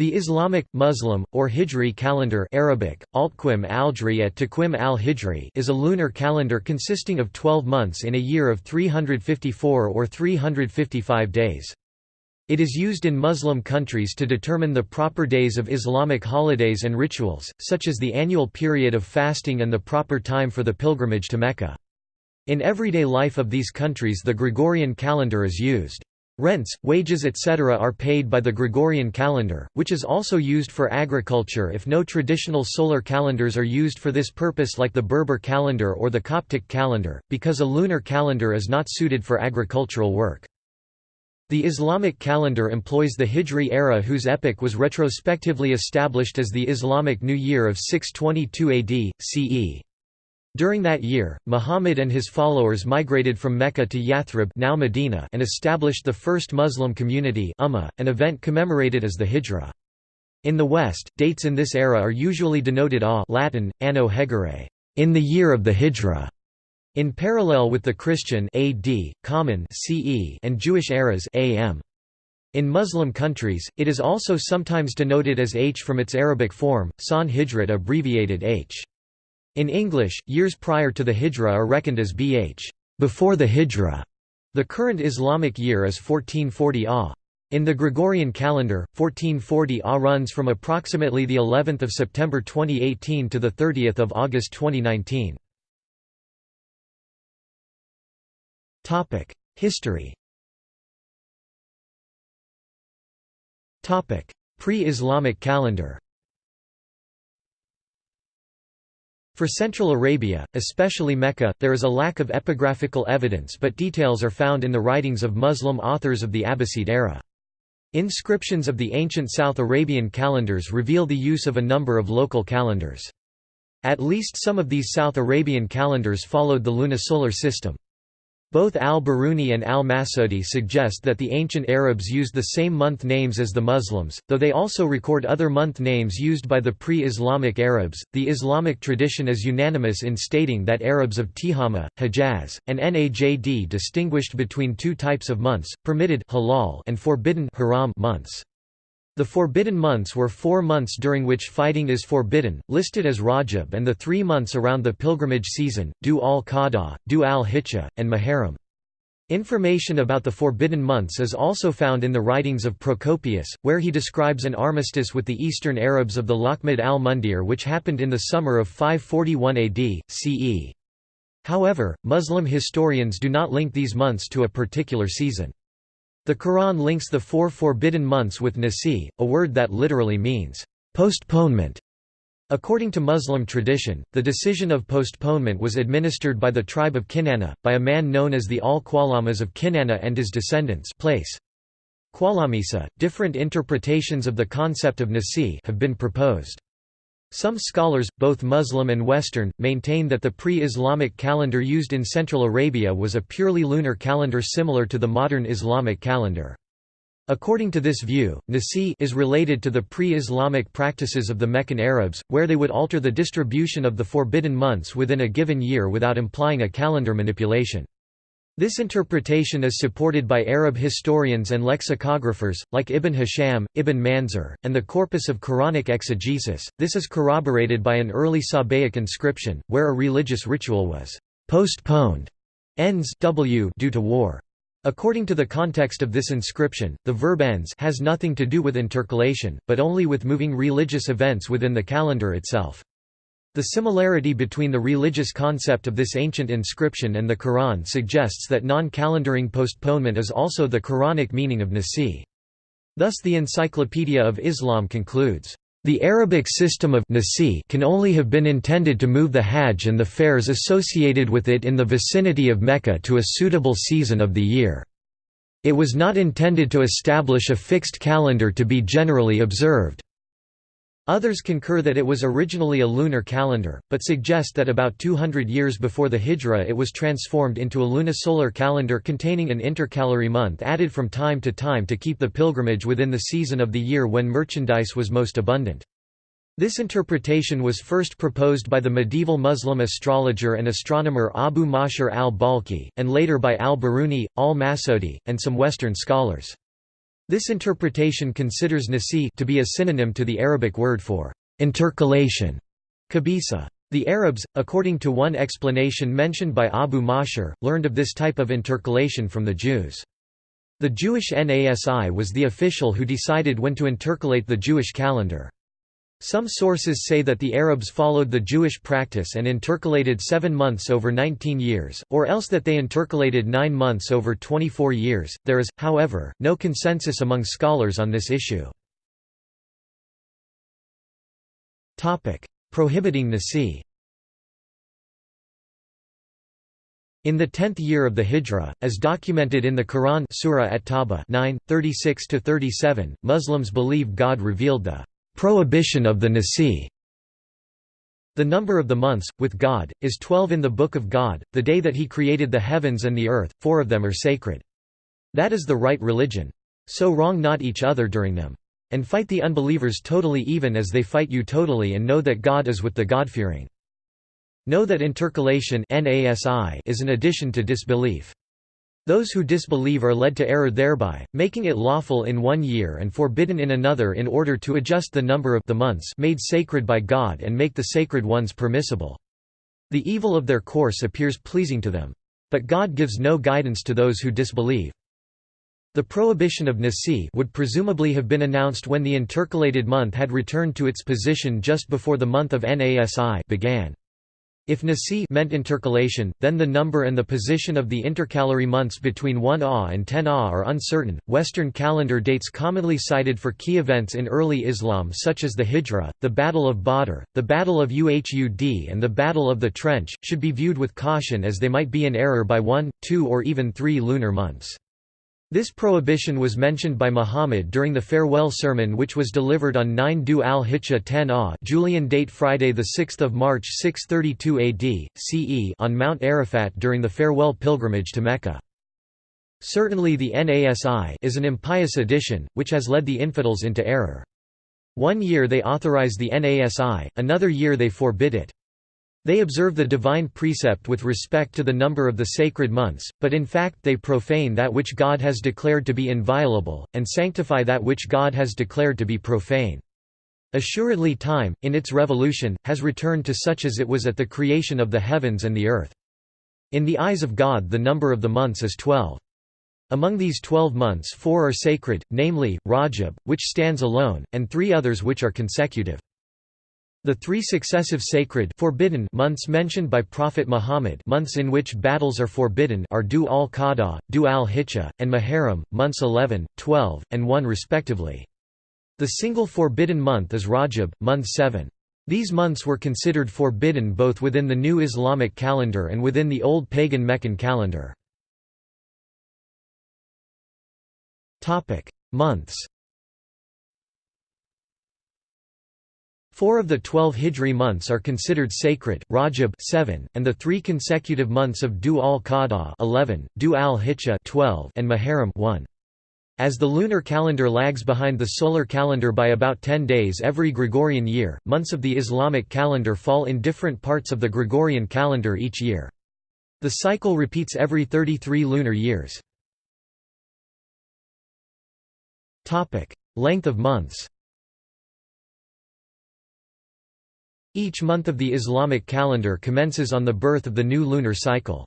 The Islamic, Muslim, or Hijri calendar Arabic, Altquim at Taqwim al-Hijri is a lunar calendar consisting of 12 months in a year of 354 or 355 days. It is used in Muslim countries to determine the proper days of Islamic holidays and rituals, such as the annual period of fasting and the proper time for the pilgrimage to Mecca. In everyday life of these countries the Gregorian calendar is used. Rents, wages etc. are paid by the Gregorian calendar, which is also used for agriculture if no traditional solar calendars are used for this purpose like the Berber calendar or the Coptic calendar, because a lunar calendar is not suited for agricultural work. The Islamic calendar employs the Hijri era whose epoch was retrospectively established as the Islamic New Year of 622 AD, CE. During that year, Muhammad and his followers migrated from Mecca to Yathrib now Medina and established the first Muslim community Ummah, an event commemorated as the Hijra. In the West, dates in this era are usually denoted a Latin, anno Hegirae, in the year of the Hijra, in parallel with the Christian AD, Common CE and Jewish eras AM. In Muslim countries, it is also sometimes denoted as H from its Arabic form, San Hijrat abbreviated H. In English, years prior to the Hijra are reckoned as bh before the Hijra. The current Islamic year is 1440 AH. In the Gregorian calendar, 1440 AH runs from approximately the 11th of September 2018 to the 30th of August 2019. Topic: History. Topic: Pre-Islamic calendar. For Central Arabia, especially Mecca, there is a lack of epigraphical evidence but details are found in the writings of Muslim authors of the Abbasid era. Inscriptions of the ancient South Arabian calendars reveal the use of a number of local calendars. At least some of these South Arabian calendars followed the lunisolar system. Both al-Biruni and al-Masudi suggest that the ancient Arabs used the same month names as the Muslims, though they also record other month names used by the pre-Islamic Arabs. The Islamic tradition is unanimous in stating that Arabs of Tihama, Hejaz, and Najd distinguished between two types of months, permitted halal and forbidden haram months. The forbidden months were four months during which fighting is forbidden, listed as Rajab and the three months around the pilgrimage season, Du al-Qada, Du al-Hijjah, and Muharram. Information about the forbidden months is also found in the writings of Procopius, where he describes an armistice with the Eastern Arabs of the Lakhmid al-Mundir which happened in the summer of 541 AD, CE. However, Muslim historians do not link these months to a particular season. The Quran links the four forbidden months with nasi, a word that literally means, postponement. According to Muslim tradition, the decision of postponement was administered by the tribe of Kinana, by a man known as the al-Qalammas of Kinana and his descendants place. Qawlamisa, different interpretations of the concept of nasi have been proposed. Some scholars, both Muslim and Western, maintain that the pre-Islamic calendar used in Central Arabia was a purely lunar calendar similar to the modern Islamic calendar. According to this view, Nasi is related to the pre-Islamic practices of the Meccan Arabs, where they would alter the distribution of the forbidden months within a given year without implying a calendar manipulation. This interpretation is supported by Arab historians and lexicographers, like Ibn Hisham, Ibn Manzur, and the corpus of Quranic exegesis. This is corroborated by an early Sabaic inscription, where a religious ritual was postponed ends w due to war. According to the context of this inscription, the verb ends has nothing to do with intercalation, but only with moving religious events within the calendar itself. The similarity between the religious concept of this ancient inscription and the Quran suggests that non-calendaring postponement is also the Quranic meaning of nasi. Thus the Encyclopedia of Islam concludes, "...the Arabic system of nasi can only have been intended to move the Hajj and the fairs associated with it in the vicinity of Mecca to a suitable season of the year. It was not intended to establish a fixed calendar to be generally observed." Others concur that it was originally a lunar calendar, but suggest that about 200 years before the Hijra it was transformed into a lunisolar calendar containing an intercalary month added from time to time to keep the pilgrimage within the season of the year when merchandise was most abundant. This interpretation was first proposed by the medieval Muslim astrologer and astronomer Abu Mashar al-Balkhi, and later by al-Biruni, al-Masudi, and some Western scholars. This interpretation considers nasi to be a synonym to the Arabic word for intercalation, kabisa. The Arabs, according to one explanation mentioned by Abu Mashar, learned of this type of intercalation from the Jews. The Jewish Nasi was the official who decided when to intercalate the Jewish calendar. Some sources say that the Arabs followed the Jewish practice and intercalated seven months over 19 years, or else that they intercalated nine months over 24 years. There is, however, no consensus among scholars on this issue. Prohibiting the sea In the tenth year of the Hijra, as documented in the Quran Surah At-Tawbah 9, 36–37, Muslims believe God revealed the Prohibition of the Nasi The number of the months, with God, is twelve in the Book of God, the day that He created the heavens and the earth, four of them are sacred. That is the right religion. So wrong not each other during them. And fight the unbelievers totally even as they fight you totally and know that God is with the God-fearing. Know that intercalation is an addition to disbelief. Those who disbelieve are led to error thereby, making it lawful in one year and forbidden in another in order to adjust the number of the months made sacred by God and make the sacred ones permissible. The evil of their course appears pleasing to them. But God gives no guidance to those who disbelieve. The prohibition of Nasi would presumably have been announced when the intercalated month had returned to its position just before the month of Nasi began. If Nasi meant intercalation, then the number and the position of the intercalary months between 1 Ah and 10 Ah are uncertain. Western calendar dates commonly cited for key events in early Islam, such as the Hijra, the Battle of Badr, the Battle of Uhud, and the Battle of the Trench, should be viewed with caution as they might be in error by one, two, or even three lunar months. This prohibition was mentioned by Muhammad during the farewell sermon which was delivered on 9 Du al-Hijjah 10 Ah Julian date Friday 6 March 632 AD, CE on Mount Arafat during the farewell pilgrimage to Mecca. Certainly the Nasi is an impious addition, which has led the infidels into error. One year they authorize the Nasi, another year they forbid it. They observe the divine precept with respect to the number of the sacred months, but in fact they profane that which God has declared to be inviolable, and sanctify that which God has declared to be profane. Assuredly time, in its revolution, has returned to such as it was at the creation of the heavens and the earth. In the eyes of God the number of the months is twelve. Among these twelve months four are sacred, namely, Rajab, which stands alone, and three others which are consecutive. The three successive sacred forbidden months mentioned by Prophet Muhammad months in which battles are forbidden are Du al-Qada, Du al-Hijjah, and Muharram, months 11, 12, and 1 respectively. The single forbidden month is Rajab, month 7. These months were considered forbidden both within the new Islamic calendar and within the old pagan Meccan calendar. Months Four of the twelve Hijri months are considered sacred, Rajab 7, and the three consecutive months of Du al-Qada 11, Du al-Hijjah 12, and Muharram 1. As the lunar calendar lags behind the solar calendar by about 10 days every Gregorian year, months of the Islamic calendar fall in different parts of the Gregorian calendar each year. The cycle repeats every 33 lunar years. Length of months Each month of the Islamic calendar commences on the birth of the new lunar cycle.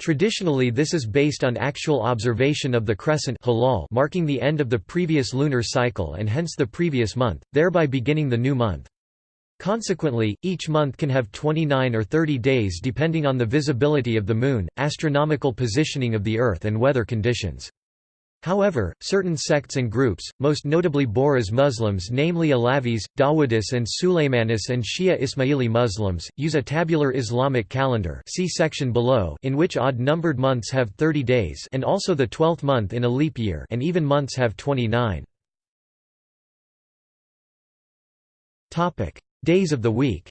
Traditionally this is based on actual observation of the crescent marking the end of the previous lunar cycle and hence the previous month, thereby beginning the new month. Consequently, each month can have 29 or 30 days depending on the visibility of the moon, astronomical positioning of the Earth and weather conditions. However, certain sects and groups, most notably Bohras Muslims namely Alavis, Dawoodis and Sulaymanis and Shia Ismaili Muslims, use a tabular Islamic calendar see section below in which odd-numbered months have 30 days and also the 12th month in a leap year and even months have 29. Days of the week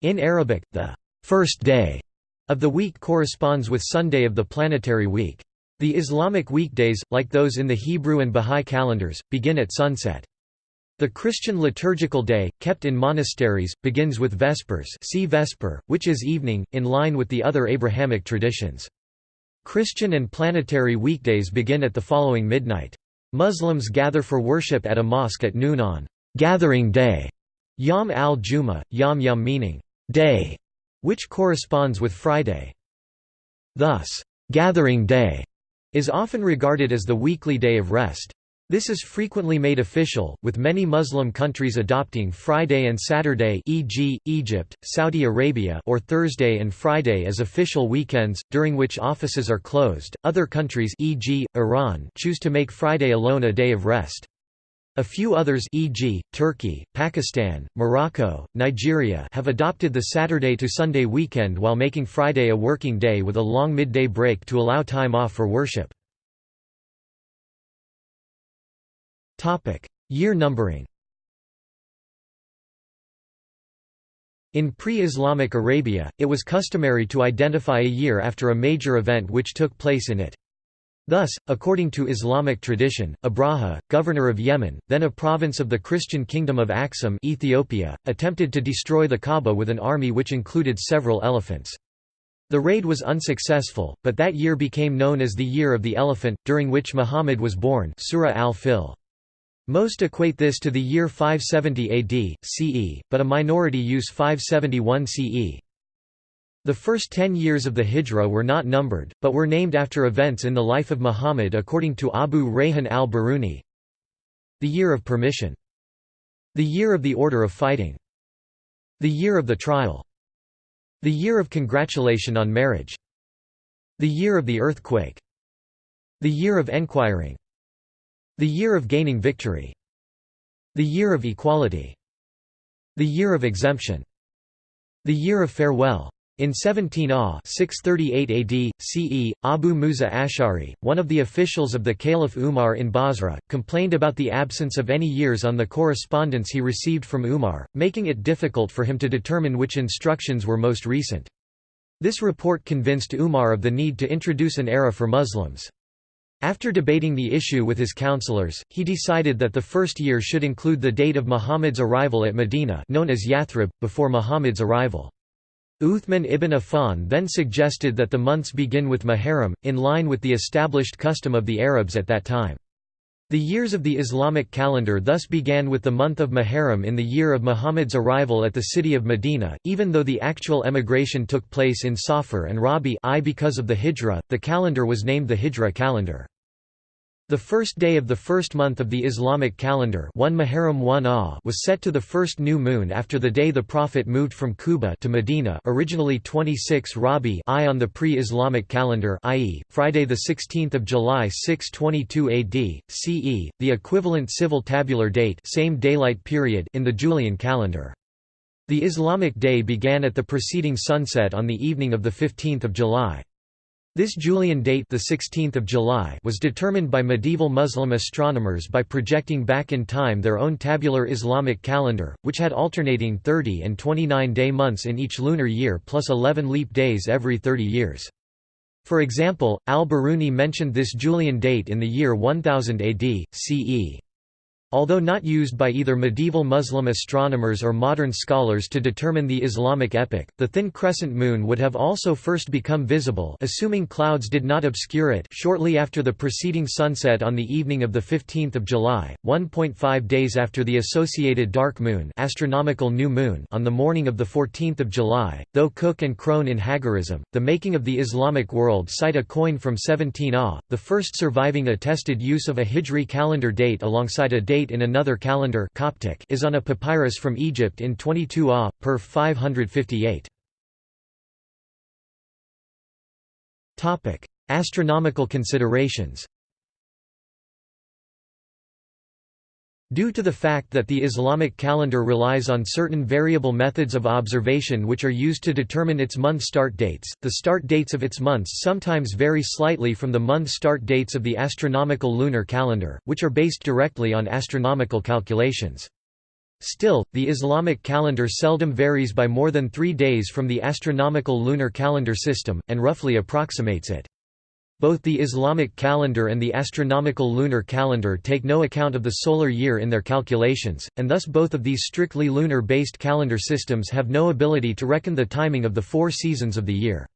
In Arabic, the first day of the week corresponds with Sunday of the planetary week. The Islamic weekdays, like those in the Hebrew and Bahá'í calendars, begin at sunset. The Christian liturgical day, kept in monasteries, begins with Vespers see Vesper, which is evening, in line with the other Abrahamic traditions. Christian and planetary weekdays begin at the following midnight. Muslims gather for worship at a mosque at noon on gathering day, Yom al-Juma, Yom Yom meaning day, which corresponds with Friday. Thus, gathering day is often regarded as the weekly day of rest. This is frequently made official, with many Muslim countries adopting Friday and Saturday e.g., Egypt, Saudi Arabia or Thursday and Friday as official weekends, during which offices are closed. Other countries e.g., Iran choose to make Friday alone a day of rest. A few others e.g., Turkey, Pakistan, Morocco, Nigeria have adopted the Saturday to Sunday weekend while making Friday a working day with a long midday break to allow time off for worship. Year numbering In pre-Islamic Arabia, it was customary to identify a year after a major event which took place in it. Thus, according to Islamic tradition, Abraha, governor of Yemen, then a province of the Christian kingdom of Aksum Ethiopia, attempted to destroy the Kaaba with an army which included several elephants. The raid was unsuccessful, but that year became known as the Year of the Elephant, during which Muhammad was born Surah al-Fil. Most equate this to the year 570 AD, CE, but a minority use 571 CE. The first ten years of the Hijra were not numbered, but were named after events in the life of Muhammad according to Abu Rayhan al-Biruni. The year of permission. The year of the order of fighting. The year of the trial. The year of congratulation on marriage. The year of the earthquake. The year of enquiring. The year of gaining victory. The year of equality. The year of exemption. The year of farewell. In 17 Ah 638 AD, CE, Abu Musa Ash'ari, one of the officials of the Caliph Umar in Basra, complained about the absence of any years on the correspondence he received from Umar, making it difficult for him to determine which instructions were most recent. This report convinced Umar of the need to introduce an era for Muslims. After debating the issue with his counselors, he decided that the first year should include the date of Muhammad's arrival at Medina known as Yathrib, before Muhammad's arrival. Uthman ibn Affan then suggested that the months begin with Muharram, in line with the established custom of the Arabs at that time. The years of the Islamic calendar thus began with the month of Muharram in the year of Muhammad's arrival at the city of Medina, even though the actual emigration took place in Safar and Rabi I because of the Hijra, the calendar was named the Hijra calendar. The first day of the first month of the Islamic calendar 1 Muharram 1 ah was set to the first new moon after the day the Prophet moved from Quba to Medina originally 26 Rabi I on the pre-Islamic calendar i.e., Friday 16 July 622 AD, CE, the equivalent civil tabular date same daylight period in the Julian calendar. The Islamic day began at the preceding sunset on the evening of 15 July. This Julian date the 16th of July was determined by medieval Muslim astronomers by projecting back in time their own tabular Islamic calendar, which had alternating 30 and 29 day months in each lunar year plus 11 leap days every 30 years. For example, al-Biruni mentioned this Julian date in the year 1000 AD, CE. Although not used by either medieval Muslim astronomers or modern scholars to determine the Islamic epoch, the thin crescent moon would have also first become visible assuming clouds did not obscure it shortly after the preceding sunset on the evening of 15 July, 1.5 days after the associated dark moon astronomical new moon on the morning of 14 July, though Cook and Crone in Hagarism, the making of the Islamic world cite a coin from 17 Ah, the first surviving attested use of a Hijri calendar date alongside a date date in another calendar Coptic is on a papyrus from Egypt in 22 Ah, per 558. Astronomical considerations Due to the fact that the Islamic calendar relies on certain variable methods of observation which are used to determine its month start dates, the start dates of its months sometimes vary slightly from the month start dates of the astronomical lunar calendar, which are based directly on astronomical calculations. Still, the Islamic calendar seldom varies by more than three days from the astronomical lunar calendar system, and roughly approximates it. Both the Islamic calendar and the astronomical lunar calendar take no account of the solar year in their calculations, and thus both of these strictly lunar-based calendar systems have no ability to reckon the timing of the four seasons of the year.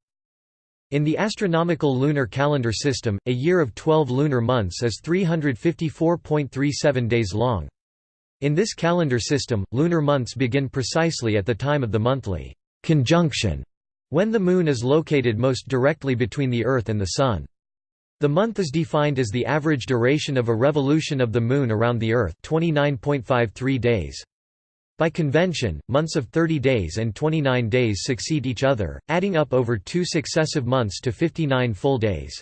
In the astronomical lunar calendar system, a year of 12 lunar months is 354.37 days long. In this calendar system, lunar months begin precisely at the time of the monthly conjunction, when the Moon is located most directly between the Earth and the Sun. The month is defined as the average duration of a revolution of the Moon around the Earth 29.53 days. By convention, months of 30 days and 29 days succeed each other, adding up over two successive months to 59 full days.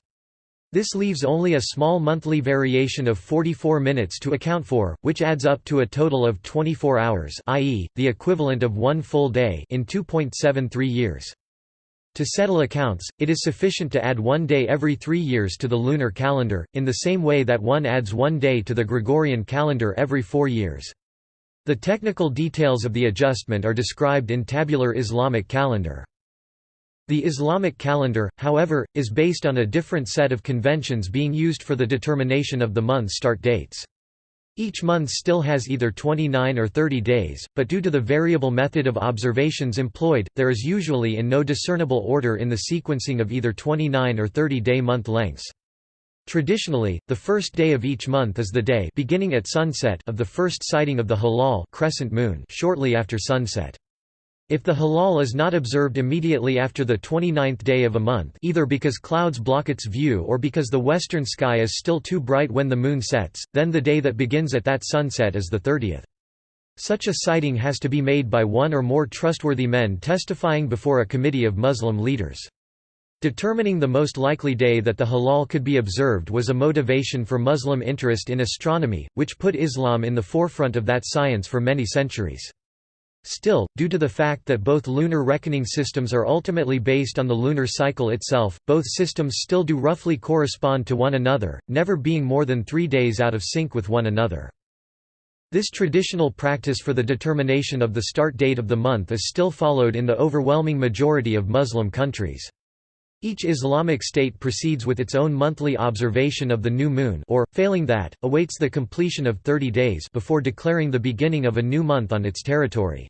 This leaves only a small monthly variation of 44 minutes to account for, which adds up to a total of 24 hours i.e., the equivalent of one full day in 2.73 years. To settle accounts, it is sufficient to add one day every three years to the lunar calendar, in the same way that one adds one day to the Gregorian calendar every four years. The technical details of the adjustment are described in tabular Islamic calendar. The Islamic calendar, however, is based on a different set of conventions being used for the determination of the month start dates. Each month still has either 29 or 30 days, but due to the variable method of observations employed, there is usually in no discernible order in the sequencing of either 29 or 30-day month lengths. Traditionally, the first day of each month is the day beginning at sunset of the first sighting of the hilal crescent moon shortly after sunset. If the hilal is not observed immediately after the 29th day of a month either because clouds block its view or because the western sky is still too bright when the moon sets, then the day that begins at that sunset is the 30th. Such a sighting has to be made by one or more trustworthy men testifying before a committee of Muslim leaders. Determining the most likely day that the hilal could be observed was a motivation for Muslim interest in astronomy, which put Islam in the forefront of that science for many centuries. Still, due to the fact that both lunar reckoning systems are ultimately based on the lunar cycle itself, both systems still do roughly correspond to one another, never being more than three days out of sync with one another. This traditional practice for the determination of the start date of the month is still followed in the overwhelming majority of Muslim countries. Each Islamic state proceeds with its own monthly observation of the new moon or, failing that, awaits the completion of 30 days before declaring the beginning of a new month on its territory.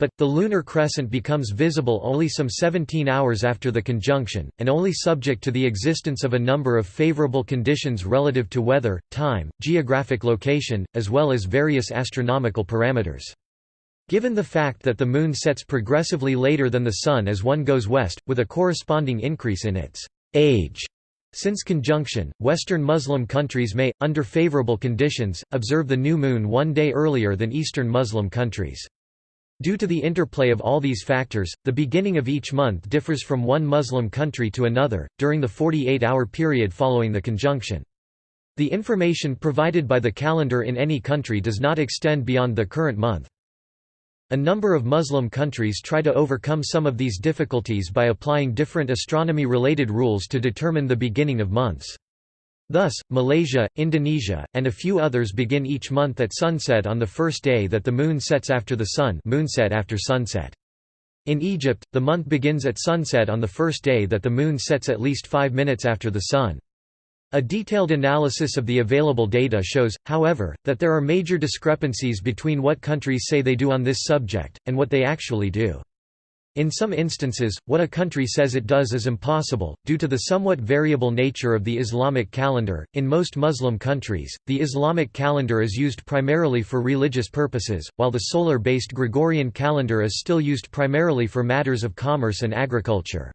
But, the lunar crescent becomes visible only some 17 hours after the conjunction, and only subject to the existence of a number of favorable conditions relative to weather, time, geographic location, as well as various astronomical parameters. Given the fact that the Moon sets progressively later than the Sun as one goes west, with a corresponding increase in its age, since conjunction, Western Muslim countries may, under favorable conditions, observe the new moon one day earlier than Eastern Muslim countries. Due to the interplay of all these factors, the beginning of each month differs from one Muslim country to another, during the 48-hour period following the conjunction. The information provided by the calendar in any country does not extend beyond the current month. A number of Muslim countries try to overcome some of these difficulties by applying different astronomy-related rules to determine the beginning of months. Thus, Malaysia, Indonesia, and a few others begin each month at sunset on the first day that the moon sets after the sun moonset after sunset. In Egypt, the month begins at sunset on the first day that the moon sets at least five minutes after the sun. A detailed analysis of the available data shows, however, that there are major discrepancies between what countries say they do on this subject, and what they actually do. In some instances, what a country says it does is impossible, due to the somewhat variable nature of the Islamic calendar. In most Muslim countries, the Islamic calendar is used primarily for religious purposes, while the solar based Gregorian calendar is still used primarily for matters of commerce and agriculture.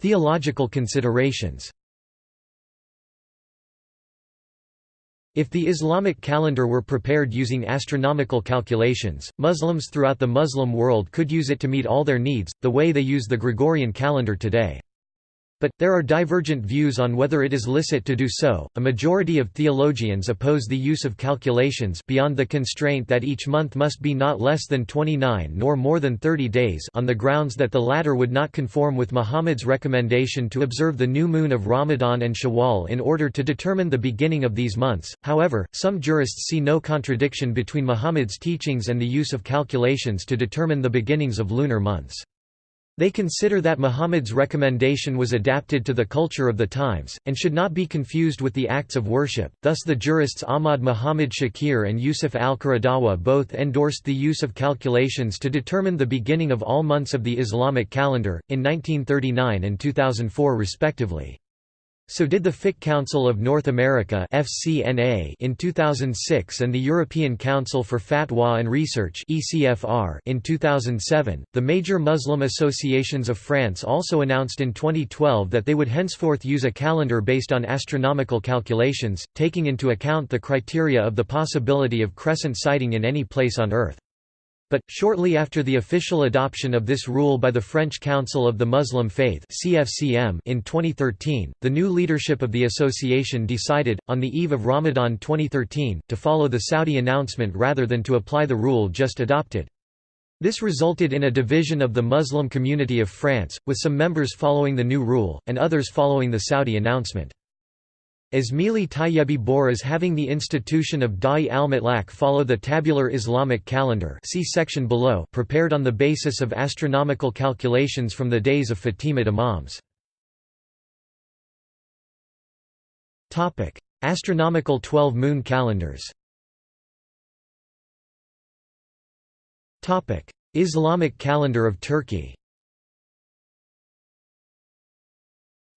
Theological considerations If the Islamic calendar were prepared using astronomical calculations, Muslims throughout the Muslim world could use it to meet all their needs, the way they use the Gregorian calendar today. But, there are divergent views on whether it is licit to do so. A majority of theologians oppose the use of calculations beyond the constraint that each month must be not less than 29 nor more than 30 days on the grounds that the latter would not conform with Muhammad's recommendation to observe the new moon of Ramadan and Shawwal in order to determine the beginning of these months. However, some jurists see no contradiction between Muhammad's teachings and the use of calculations to determine the beginnings of lunar months. They consider that Muhammad's recommendation was adapted to the culture of the times, and should not be confused with the acts of worship, thus the jurists Ahmad Muhammad Shakir and Yusuf al-Qaradawi both endorsed the use of calculations to determine the beginning of all months of the Islamic calendar, in 1939 and 2004 respectively. So did the Fiqh Council of North America (FCNA) in 2006 and the European Council for Fatwa and Research (ECFR) in 2007. The major Muslim associations of France also announced in 2012 that they would henceforth use a calendar based on astronomical calculations, taking into account the criteria of the possibility of crescent sighting in any place on Earth. But, shortly after the official adoption of this rule by the French Council of the Muslim Faith in 2013, the new leadership of the association decided, on the eve of Ramadan 2013, to follow the Saudi announcement rather than to apply the rule just adopted. This resulted in a division of the Muslim community of France, with some members following the new rule, and others following the Saudi announcement. Ismaili Tayyebi Bohras having the institution of Da'i al-Mutlaq follow the tabular Islamic calendar see section below prepared on the basis of astronomical calculations from the days of Fatimid Imams. Astronomical 12-moon calendars Islamic calendar of Turkey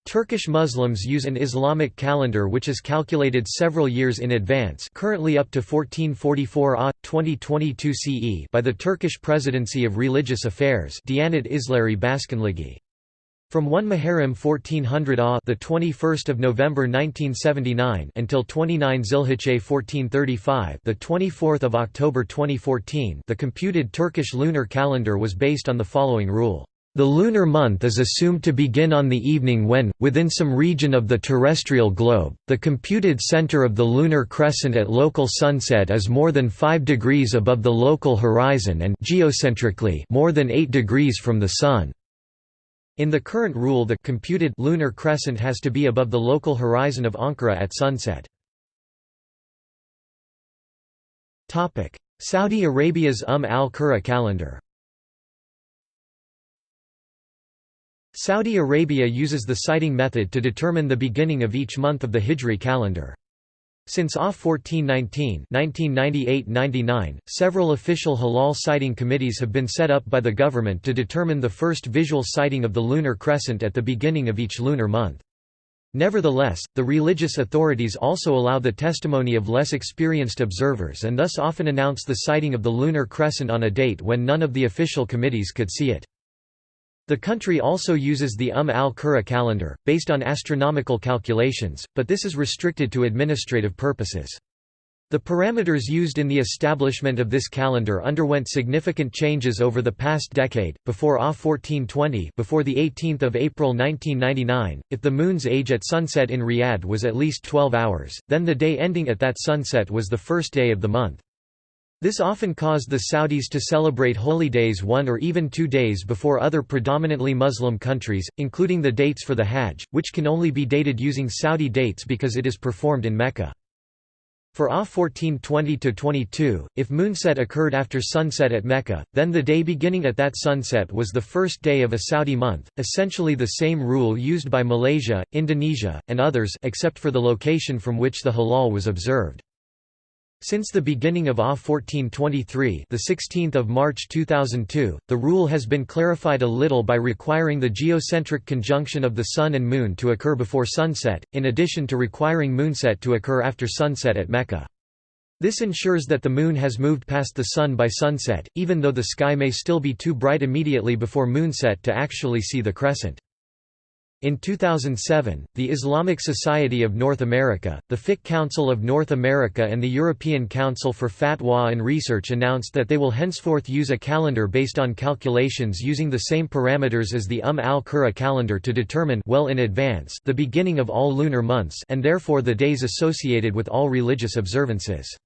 Turkish Muslims use an Islamic calendar which is calculated several years in advance currently up to 1444 AH, 2022 CE by the Turkish Presidency of Religious Affairs Diyanet İşleri Başkanlığı. From 1 Muharram 1400 AH the 21st of November 1979 until 29 Zilhicce 1435 the 24th of October 2014 the computed Turkish lunar calendar was based on the following rule the lunar month is assumed to begin on the evening when, within some region of the terrestrial globe, the computed center of the lunar crescent at local sunset is more than 5 degrees above the local horizon and geocentrically more than 8 degrees from the Sun. In the current rule the computed lunar crescent has to be above the local horizon of Ankara at sunset. Saudi Arabia's Umm al-Qura calendar Saudi Arabia uses the sighting method to determine the beginning of each month of the Hijri calendar. Since AH 1419 1998–99, several official hilal sighting committees have been set up by the government to determine the first visual sighting of the lunar crescent at the beginning of each lunar month. Nevertheless, the religious authorities also allow the testimony of less experienced observers and thus often announce the sighting of the lunar crescent on a date when none of the official committees could see it. The country also uses the Umm al-Qura calendar, based on astronomical calculations, but this is restricted to administrative purposes. The parameters used in the establishment of this calendar underwent significant changes over the past decade. Before AH 1420, before the 18th of April 1999, if the moon's age at sunset in Riyadh was at least 12 hours, then the day ending at that sunset was the first day of the month. This often caused the Saudis to celebrate holy days one or even two days before other predominantly Muslim countries, including the dates for the Hajj, which can only be dated using Saudi dates because it is performed in Mecca. For AH 1420–22, if moonset occurred after sunset at Mecca, then the day beginning at that sunset was the first day of a Saudi month, essentially the same rule used by Malaysia, Indonesia, and others except for the location from which the hilal was observed. Since the beginning of AH 1423 the 16th of March 2002, the rule has been clarified a little by requiring the geocentric conjunction of the Sun and Moon to occur before sunset, in addition to requiring moonset to occur after sunset at Mecca. This ensures that the Moon has moved past the Sun by sunset, even though the sky may still be too bright immediately before moonset to actually see the crescent. In 2007, the Islamic Society of North America, the Fiqh Council of North America and the European Council for Fatwa and Research announced that they will henceforth use a calendar based on calculations using the same parameters as the Umm al-Qura calendar to determine well in advance the beginning of all lunar months and therefore the days associated with all religious observances.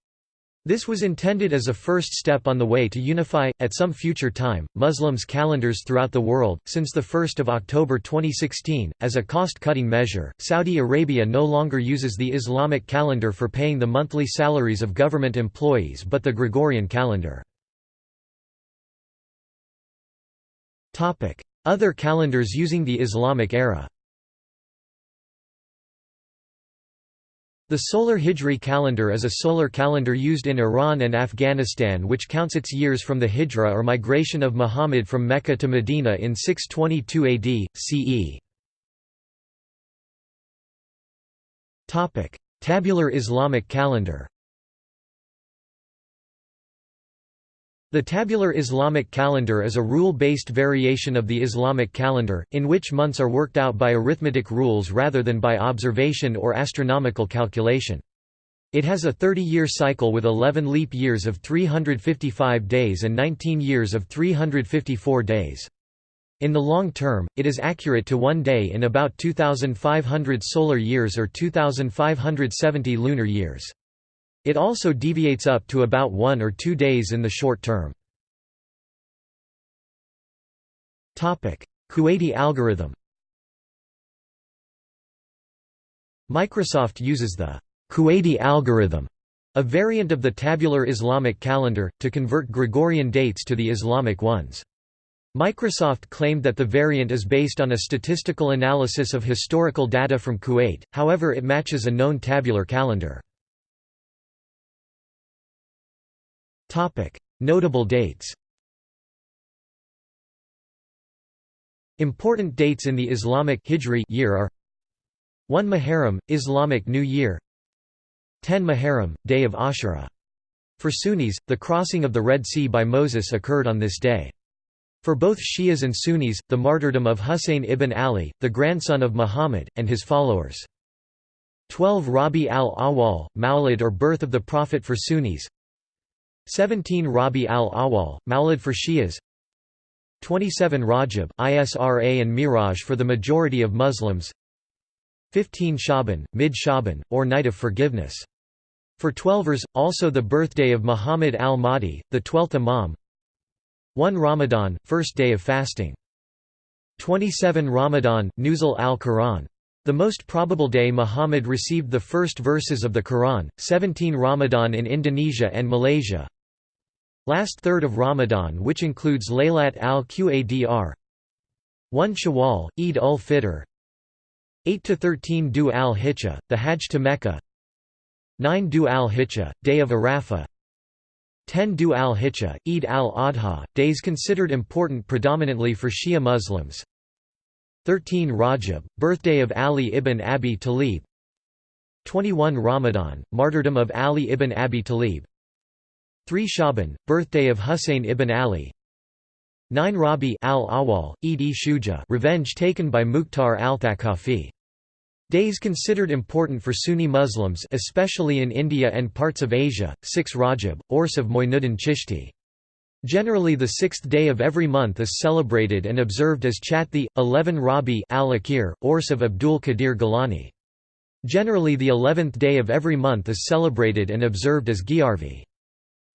This was intended as a first step on the way to unify, at some future time, Muslims' calendars throughout the world. Since 1 October 2016, as a cost cutting measure, Saudi Arabia no longer uses the Islamic calendar for paying the monthly salaries of government employees but the Gregorian calendar. Other calendars using the Islamic era The solar Hijri calendar is a solar calendar used in Iran and Afghanistan which counts its years from the Hijra or migration of Muhammad from Mecca to Medina in 622 AD, CE. Tabular Islamic calendar The tabular Islamic calendar is a rule-based variation of the Islamic calendar, in which months are worked out by arithmetic rules rather than by observation or astronomical calculation. It has a 30-year cycle with 11 leap years of 355 days and 19 years of 354 days. In the long term, it is accurate to one day in about 2,500 solar years or 2,570 lunar years. It also deviates up to about one or two days in the short term. Kuwaiti algorithm Microsoft uses the Kuwaiti algorithm, a variant of the tabular Islamic calendar, to convert Gregorian dates to the Islamic ones. Microsoft claimed that the variant is based on a statistical analysis of historical data from Kuwait, however it matches a known tabular calendar. Notable dates Important dates in the Islamic Hijri year are 1 Muharram, Islamic New Year 10 Muharram, Day of Ashura. For Sunnis, the crossing of the Red Sea by Moses occurred on this day. For both Shias and Sunnis, the martyrdom of Husayn ibn Ali, the grandson of Muhammad, and his followers. 12 Rabi al-Awwal, Mawlid or birth of the Prophet for Sunnis 17 Rabi al-Awwal, Mawlid for Shias 27 Rajab, Isra and Miraj for the majority of Muslims 15 Shaban, Mid-Shaban, or Night of Forgiveness. For Twelvers, also the birthday of Muhammad al-Mahdi, the twelfth Imam 1 Ramadan, first day of fasting 27 Ramadan, Nuzul al-Quran. The most probable day Muhammad received the first verses of the Quran, 17 Ramadan in Indonesia and Malaysia. Last third of Ramadan which includes Laylat al-Qadr 1 Shawwal, Eid ul-Fitr 8–13 Du al-Hijjah, the Hajj to Mecca 9 Du al-Hijjah, Day of Arafah 10 Du al-Hijjah, Eid al-Adha, days considered important predominantly for Shia Muslims 13 Rajab, birthday of Ali ibn Abi Talib 21 Ramadan, martyrdom of Ali ibn Abi Talib 3 Shaban, birthday of Husayn ibn Ali 9 Rabi al-Awwal, Eid-e-Shuja revenge taken by Mukhtar al-Thaqafi. Days considered important for Sunni Muslims especially in India and parts of Asia, 6 Rajab, Urs of Moinuddin Chishti. Generally the sixth day of every month is celebrated and observed as Chathi, 11 Rabi al-Akhir, Urs of Abdul Qadir Gilani. Generally the eleventh day of every month is celebrated and observed as Giarvi.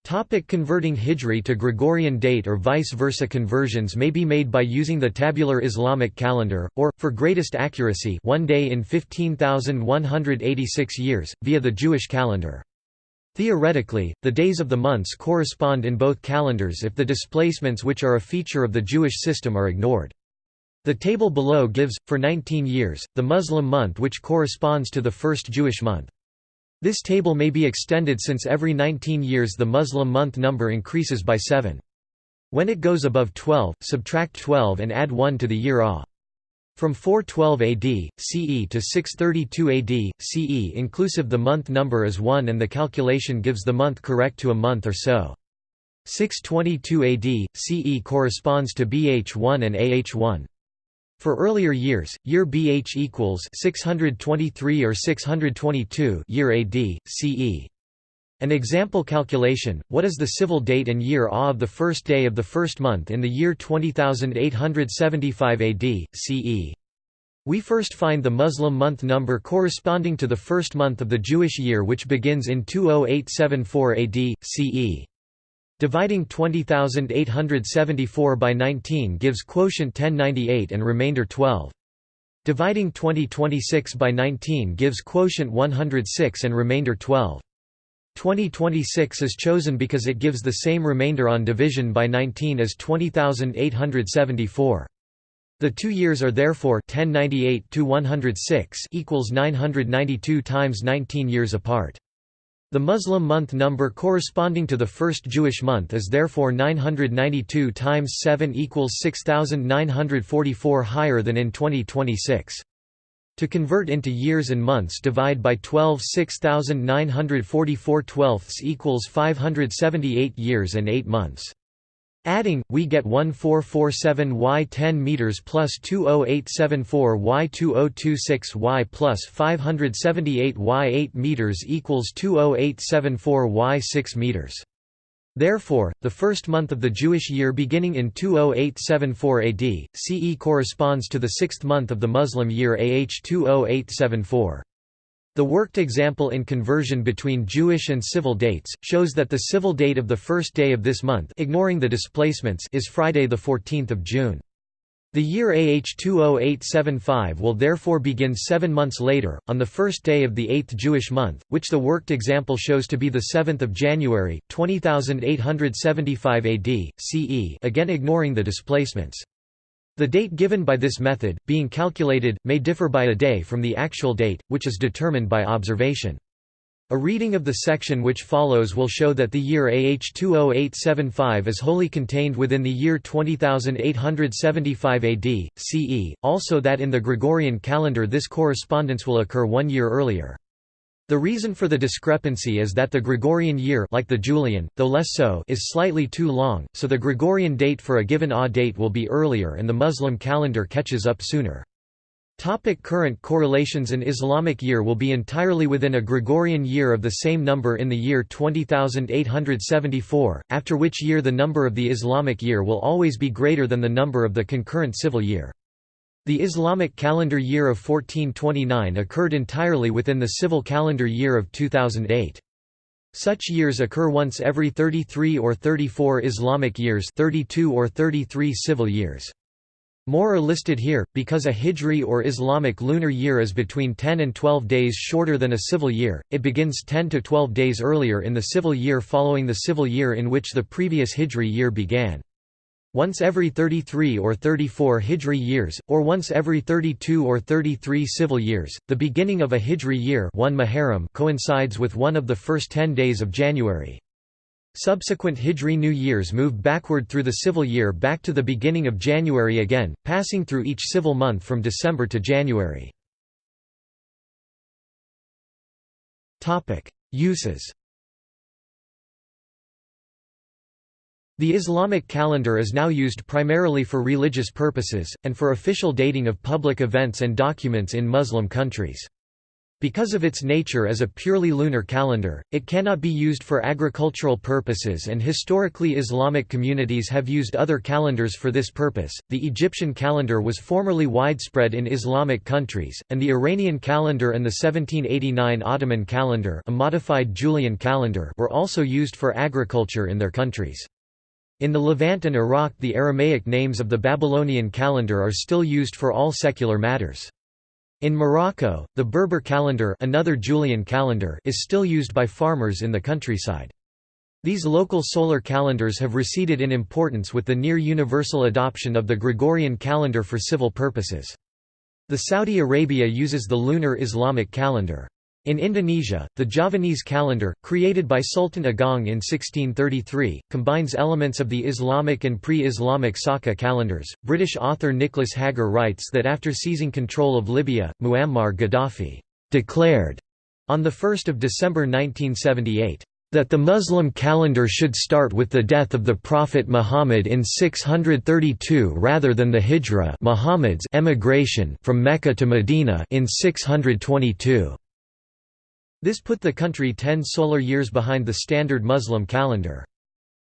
Topic converting Hijri to Gregorian date or vice versa Conversions may be made by using the tabular Islamic calendar, or, for greatest accuracy one day in 15,186 years, via the Jewish calendar. Theoretically, the days of the months correspond in both calendars if the displacements which are a feature of the Jewish system are ignored. The table below gives, for 19 years, the Muslim month which corresponds to the first Jewish month. This table may be extended since every 19 years the Muslim month number increases by 7. When it goes above 12, subtract 12 and add 1 to the year A. From 412 AD, CE to 632 AD, CE inclusive the month number is 1 and the calculation gives the month correct to a month or so. 622 AD, CE corresponds to BH1 and AH1. For earlier years, year BH equals 623 or 622 year AD, CE. An example calculation, what is the civil date and year A of the first day of the first month in the year 20875 AD, CE? We first find the Muslim month number corresponding to the first month of the Jewish year which begins in 20874 AD, CE. Dividing 20,874 by 19 gives quotient 1098 and remainder 12. Dividing 2026 by 19 gives quotient 106 and remainder 12. 2026 is chosen because it gives the same remainder on division by 19 as 20,874. The two years are therefore 1098 to 106 equals 992 times 19 years apart. The Muslim month number corresponding to the first Jewish month is therefore 992 times 7 equals 6944 higher than in 2026. To convert into years and months divide by 12 6944 twelfths equals 578 years and 8 months. Adding, we get 1447 y 10 meters plus 20874 y 2026 y plus 578 y 8 meters equals 20874 y 6 meters. Therefore, the first month of the Jewish year beginning in 20874 AD, CE corresponds to the sixth month of the Muslim year AH 20874. The worked example in conversion between Jewish and civil dates, shows that the civil date of the first day of this month ignoring the displacements is Friday 14 June. The year AH 20875 will therefore begin seven months later, on the first day of the eighth Jewish month, which the worked example shows to be the 7th of January, 20875 AD, CE again ignoring the displacements. The date given by this method, being calculated, may differ by a day from the actual date, which is determined by observation. A reading of the section which follows will show that the year AH 20875 is wholly contained within the year 20875 AD, CE, also that in the Gregorian calendar this correspondence will occur one year earlier. The reason for the discrepancy is that the Gregorian year like the Julian, though less so is slightly too long, so the Gregorian date for a given AH date will be earlier and the Muslim calendar catches up sooner. Topic current correlations An Islamic year will be entirely within a Gregorian year of the same number in the year 20874, after which year the number of the Islamic year will always be greater than the number of the concurrent civil year. The Islamic calendar year of 1429 occurred entirely within the civil calendar year of 2008. Such years occur once every 33 or 34 Islamic years 32 or 33 civil years. More are listed here, because a Hijri or Islamic lunar year is between 10 and 12 days shorter than a civil year, it begins 10 to 12 days earlier in the civil year following the civil year in which the previous Hijri year began. Once every 33 or 34 Hijri years, or once every 32 or 33 civil years, the beginning of a Hijri year 1 Muharram coincides with one of the first ten days of January. Subsequent Hijri New Years move backward through the civil year back to the beginning of January again, passing through each civil month from December to January. Uses The Islamic calendar is now used primarily for religious purposes, and for official dating of public events and documents in Muslim countries. Because of its nature as a purely lunar calendar, it cannot be used for agricultural purposes and historically Islamic communities have used other calendars for this purpose. The Egyptian calendar was formerly widespread in Islamic countries, and the Iranian calendar and the 1789 Ottoman calendar, a modified Julian calendar, were also used for agriculture in their countries. In the Levant and Iraq the Aramaic names of the Babylonian calendar are still used for all secular matters. In Morocco, the Berber calendar, another Julian calendar is still used by farmers in the countryside. These local solar calendars have receded in importance with the near-universal adoption of the Gregorian calendar for civil purposes. The Saudi Arabia uses the lunar Islamic calendar. In Indonesia, the Javanese calendar, created by Sultan Agung in 1633, combines elements of the Islamic and pre-Islamic Saka calendars. British author Nicholas Hagger writes that after seizing control of Libya, Muammar Gaddafi declared on 1 December 1978 that the Muslim calendar should start with the death of the Prophet Muhammad in 632 rather than the Hijra Muhammad's emigration from Mecca to Medina in 622. This put the country ten solar years behind the standard Muslim calendar.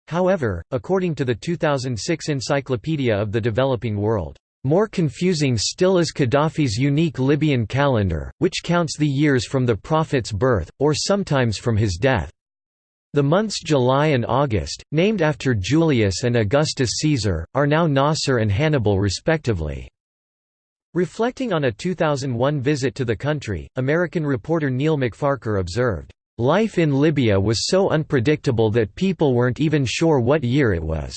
However, according to the 2006 Encyclopedia of the Developing World, more confusing still is Gaddafi's unique Libyan calendar, which counts the years from the Prophet's birth, or sometimes from his death. The months July and August, named after Julius and Augustus Caesar, are now Nasser and Hannibal respectively. Reflecting on a 2001 visit to the country, American reporter Neil MacFarquhar observed, "...life in Libya was so unpredictable that people weren't even sure what year it was."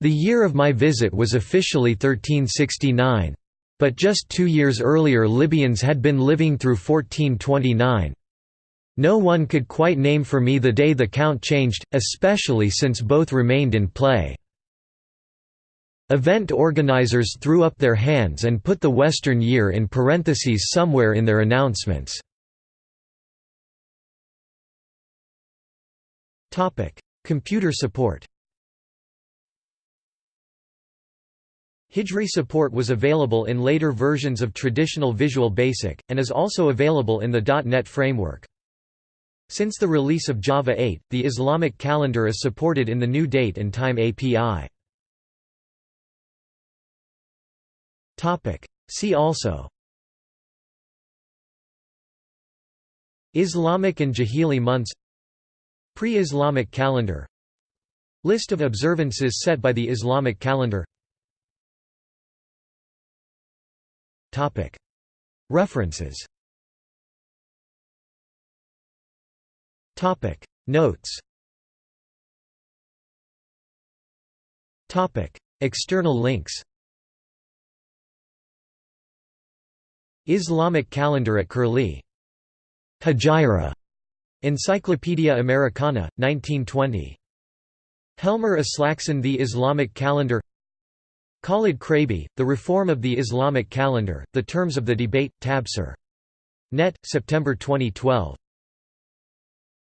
The year of my visit was officially 1369. But just two years earlier Libyans had been living through 1429. No one could quite name for me the day the count changed, especially since both remained in play. Event organizers threw up their hands and put the Western year in parentheses somewhere in their announcements. Computer support Hijri support was available in later versions of traditional Visual Basic, and is also available in the .NET framework. Since the release of Java 8, the Islamic calendar is supported in the new date and time API. See also Islamic and Jahili months Pre-Islamic calendar List of observances set by the Islamic calendar Topic. References Topic. Notes Topic. External links Islamic calendar at Curlie. Hijra. Encyclopedia Americana, 1920. Helmer Aslaksen The Islamic Calendar Khalid Chraibi, The Reform of the Islamic Calendar, The Terms of the Debate, Tabsir. Net, September 2012.